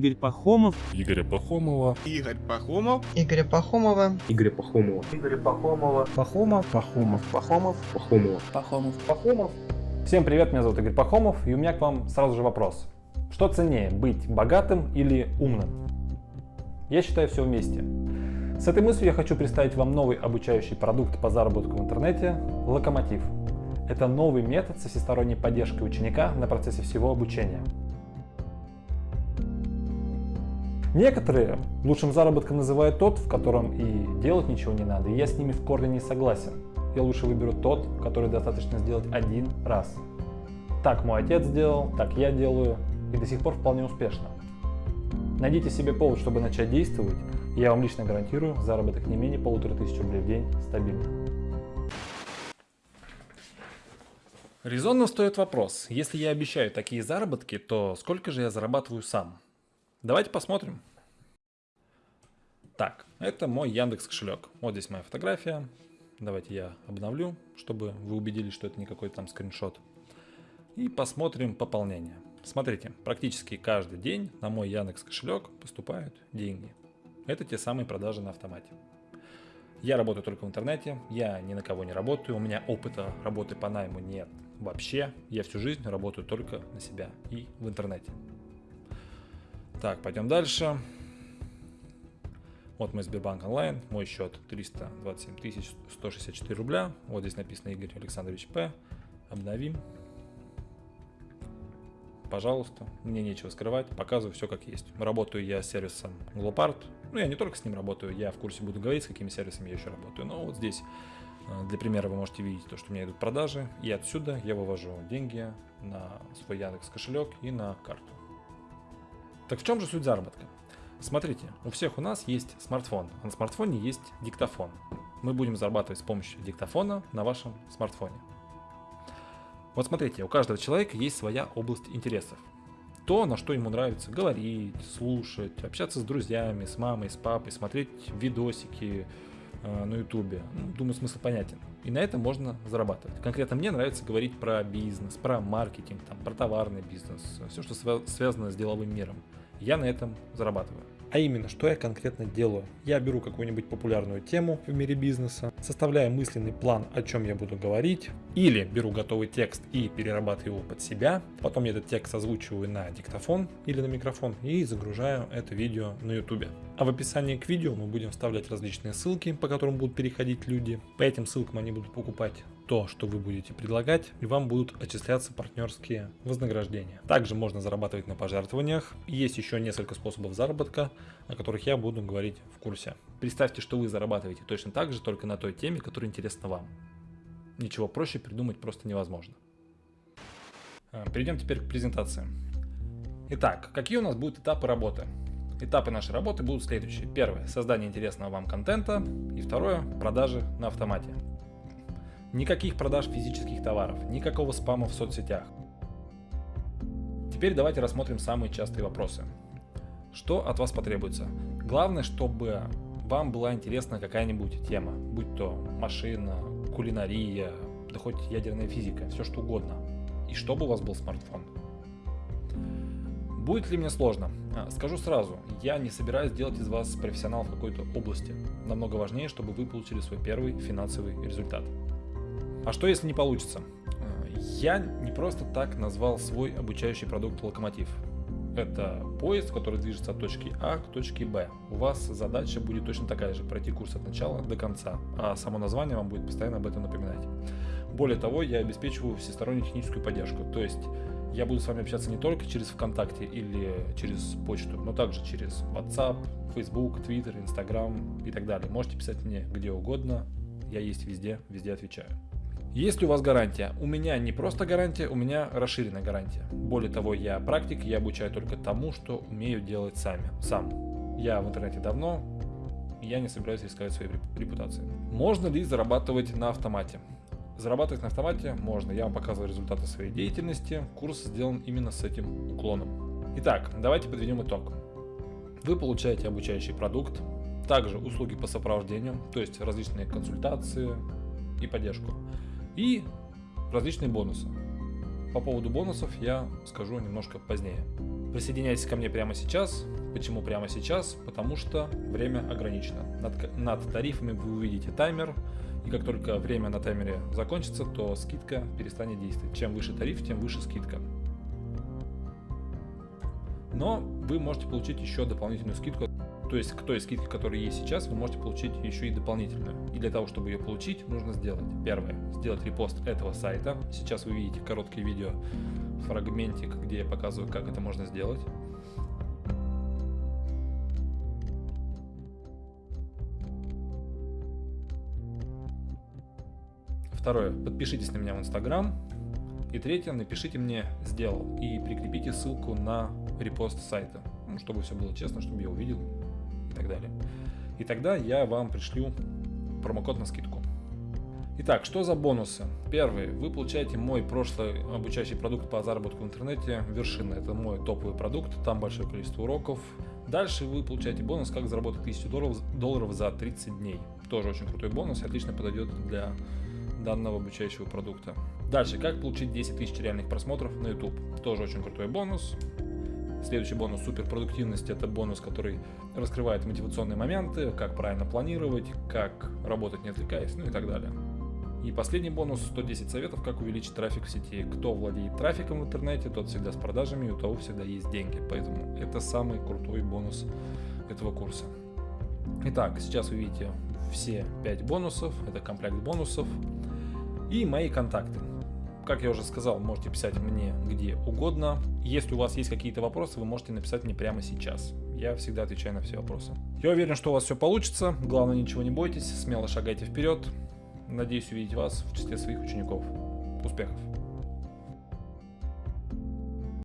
Игорь Пахомов, Игоря Пахомова, Игорь Пахомов, Игоря Пахомова, Игоря Пахомова. Игоря Пахомова. Пахомов, Пахомов, Пахомов. Пахомова. Пахомов. Пахомов. Всем привет, меня зовут Игорь Пахомов, и у меня к вам сразу же вопрос. Что ценнее, быть богатым или умным? Я считаю все вместе. С этой мыслью я хочу представить вам новый обучающий продукт по заработку в интернете – Локомотив. Это новый метод со всесторонней поддержкой ученика на процессе всего обучения. Некоторые лучшим заработком называют тот, в котором и делать ничего не надо, и я с ними в корне не согласен. Я лучше выберу тот, который достаточно сделать один раз. Так мой отец сделал, так я делаю, и до сих пор вполне успешно. Найдите себе повод, чтобы начать действовать, я вам лично гарантирую заработок не менее полутора тысяч рублей в день стабильно. Резонно стоит вопрос, если я обещаю такие заработки, то сколько же я зарабатываю сам? Давайте посмотрим. Так, это мой Яндекс кошелек. Вот здесь моя фотография. Давайте я обновлю, чтобы вы убедились, что это не какой-то там скриншот. И посмотрим пополнение. Смотрите, практически каждый день на мой Яндекс кошелек поступают деньги. Это те самые продажи на автомате. Я работаю только в интернете, я ни на кого не работаю, у меня опыта работы по найму нет вообще. Я всю жизнь работаю только на себя и в интернете. Так, пойдем дальше. Вот мой Сбербанк онлайн, мой счет 327 164 рубля. Вот здесь написано Игорь Александрович П. Обновим. Пожалуйста, мне нечего скрывать, показываю все как есть. Работаю я с сервисом Glopart. Ну, я не только с ним работаю, я в курсе буду говорить, с какими сервисами я еще работаю. Но вот здесь, э, для примера, вы можете видеть то, что у меня идут продажи. И отсюда я вывожу деньги на свой Яндекс кошелек и на карту. Так в чем же суть заработка? Смотрите, у всех у нас есть смартфон, а на смартфоне есть диктофон. Мы будем зарабатывать с помощью диктофона на вашем смартфоне. Вот смотрите, у каждого человека есть своя область интересов. То, на что ему нравится говорить, слушать, общаться с друзьями, с мамой, с папой, смотреть видосики э, на ютубе. Ну, думаю, смысл понятен. И на этом можно зарабатывать. Конкретно мне нравится говорить про бизнес, про маркетинг, там, про товарный бизнес, все, что связано с деловым миром. Я на этом зарабатываю. А именно, что я конкретно делаю? Я беру какую-нибудь популярную тему в мире бизнеса, составляю мысленный план, о чем я буду говорить, или беру готовый текст и перерабатываю его под себя, потом я этот текст озвучиваю на диктофон или на микрофон и загружаю это видео на YouTube. А в описании к видео мы будем вставлять различные ссылки, по которым будут переходить люди. По этим ссылкам они будут покупать то, что вы будете предлагать, и вам будут отчисляться партнерские вознаграждения. Также можно зарабатывать на пожертвованиях. Есть еще несколько способов заработка, о которых я буду говорить в курсе. Представьте, что вы зарабатываете точно так же, только на той теме, которая интересна вам. Ничего проще придумать просто невозможно. А, перейдем теперь к презентации. Итак, какие у нас будут этапы работы? Этапы нашей работы будут следующие. Первое – создание интересного вам контента. И второе – продажи на автомате. Никаких продаж физических товаров, никакого спама в соцсетях. Теперь давайте рассмотрим самые частые вопросы. Что от вас потребуется? Главное, чтобы вам была интересна какая-нибудь тема, будь то машина, кулинария, да хоть ядерная физика, все что угодно. И чтобы у вас был смартфон. Будет ли мне сложно? А, скажу сразу, я не собираюсь делать из вас профессионал в какой-то области. Намного важнее, чтобы вы получили свой первый финансовый результат. А что если не получится? Э, я не просто так назвал свой обучающий продукт «Локомотив». Это поезд, который движется от точки А к точке Б. У вас задача будет точно такая же – пройти курс от начала до конца, а само название вам будет постоянно об этом напоминать. Более того, я обеспечиваю всестороннюю техническую поддержку, то есть я буду с вами общаться не только через ВКонтакте или через почту, но также через WhatsApp, Facebook, Twitter, Instagram и так далее. Можете писать мне где угодно, я есть везде, везде отвечаю. Есть ли у вас гарантия? У меня не просто гарантия, у меня расширенная гарантия. Более того, я практик, я обучаю только тому, что умею делать сами, сам. Я в интернете давно, я не собираюсь рисковать своей репутацией. Можно ли зарабатывать на автомате? Зарабатывать на автомате можно. Я вам показываю результаты своей деятельности. Курс сделан именно с этим уклоном. Итак, давайте подведем итог. Вы получаете обучающий продукт, также услуги по сопровождению, то есть различные консультации и поддержку и различные бонусы. По поводу бонусов я скажу немножко позднее. Присоединяйтесь ко мне прямо сейчас. Почему прямо сейчас? Потому что время ограничено. Над, над тарифами вы увидите таймер, и как только время на таймере закончится, то скидка перестанет действовать. Чем выше тариф, тем выше скидка. Но вы можете получить еще дополнительную скидку. То есть к той скидке, которая есть сейчас, вы можете получить еще и дополнительную. И для того, чтобы ее получить, нужно сделать первое. Сделать репост этого сайта. Сейчас вы видите короткое видео фрагментик, где я показываю, как это можно сделать. Второе. Подпишитесь на меня в Инстаграм. И третье. Напишите мне «сделал» и прикрепите ссылку на репост сайта, ну, чтобы все было честно, чтобы я увидел и так далее. И тогда я вам пришлю промокод на скидку. Итак, что за бонусы? Первый. Вы получаете мой прошлый обучающий продукт по заработку в интернете «Вершина». Это мой топовый продукт, там большое количество уроков. Дальше вы получаете бонус «Как заработать 1000 долларов, долларов за 30 дней». Тоже очень крутой бонус, отлично подойдет для данного обучающего продукта. Дальше, как получить 10 тысяч реальных просмотров на YouTube. Тоже очень крутой бонус. Следующий бонус суперпродуктивность это бонус, который раскрывает мотивационные моменты, как правильно планировать, как работать не отвлекаясь, ну и так далее. И последний бонус 110 советов, как увеличить трафик в сети. Кто владеет трафиком в интернете, тот всегда с продажами, у того всегда есть деньги. Поэтому это самый крутой бонус этого курса. Итак, сейчас вы видите все 5 бонусов, это комплект бонусов и мои контакты. Как я уже сказал, можете писать мне где угодно. Если у вас есть какие-то вопросы, вы можете написать мне прямо сейчас. Я всегда отвечаю на все вопросы. Я уверен, что у вас все получится. Главное, ничего не бойтесь, смело шагайте вперед. Надеюсь увидеть вас в числе своих учеников. Успехов!